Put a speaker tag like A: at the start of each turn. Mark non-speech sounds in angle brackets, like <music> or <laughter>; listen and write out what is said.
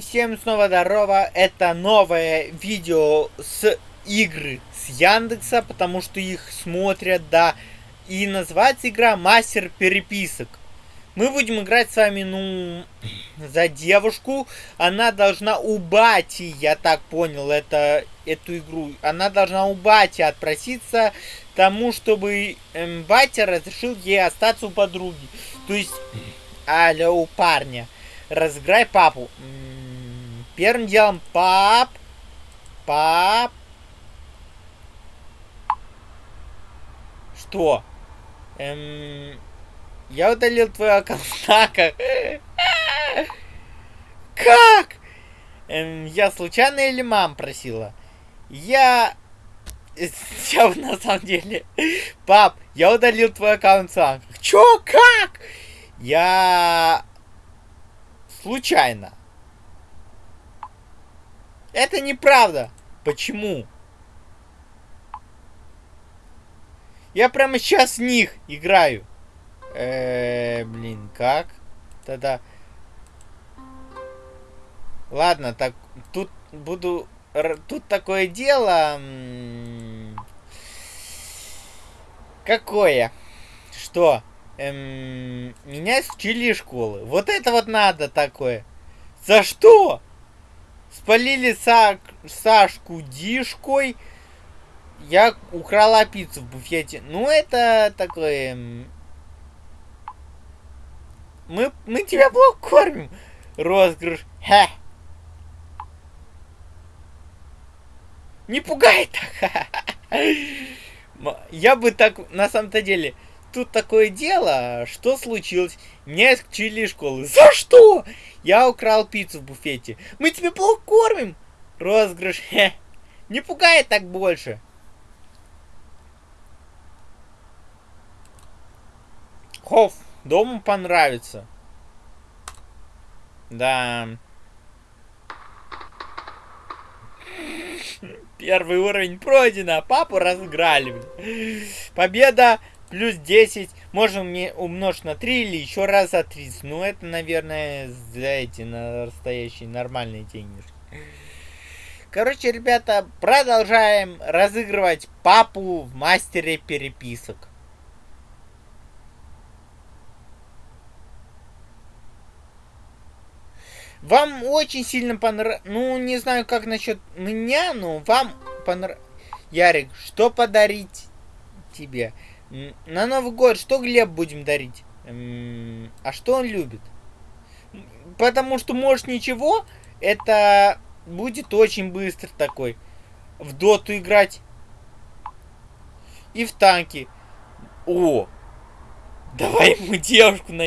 A: Всем снова здорово, это новое видео с игры с Яндекса, потому что их смотрят, да. И называется игра Мастер Переписок. Мы будем играть с вами, ну, <clears throat> за девушку. Она должна у бати, я так понял, это, эту игру. Она должна у бати отпроситься тому, чтобы эм, батя разрешил ей остаться у подруги. То есть, <clears throat> алло, у парня. Разыграй папу. Первым делом, пап. Пап. Что? Эм, я удалил твой аккаунт. <laughs> Как? Эм, я случайно или мам просила? Я... <laughs> Я на самом деле... Пап, я удалил твой аккаунт сам. Чё? Как? Я... Случайно. Это неправда. Почему? Я прямо сейчас в них играю. Э, -э блин, как? Тогда... Ладно, так, тут буду... Тут такое дело... Какое? Что? Эм, меня исключили из школы. Вот это вот надо такое. За что? Спалили Са... Сашку Дишкой. Я украла пиццу в буфете. Ну, это такое... Мы, мы тебя плохо кормим. Розыгрыш. Ха. Не пугай так. <laughs> Я бы так, на самом-то деле, тут такое дело, что случилось? Меня исключили из школы. За что? Я украл пиццу в буфете. Мы тебя плохо кормим. Розыгрыш. Не пугай так больше. Хофф, дому понравится. Да. Первый уровень пройдено. Папу разыграли. Победа плюс 10. Можем умножить на 3 или еще раз за 30. Ну, это, наверное, за эти настоящие нормальные денежки. Короче, ребята, продолжаем разыгрывать папу в мастере переписок. Вам очень сильно понравилось. Ну, не знаю, как насчет меня, но вам понравилось. Ярик, что подарить тебе? На Новый год что Глеб будем дарить? А что он любит? Потому что, может, ничего, это будет очень быстро такой. В доту играть. И в танки. О! Давай ему девушку найдем.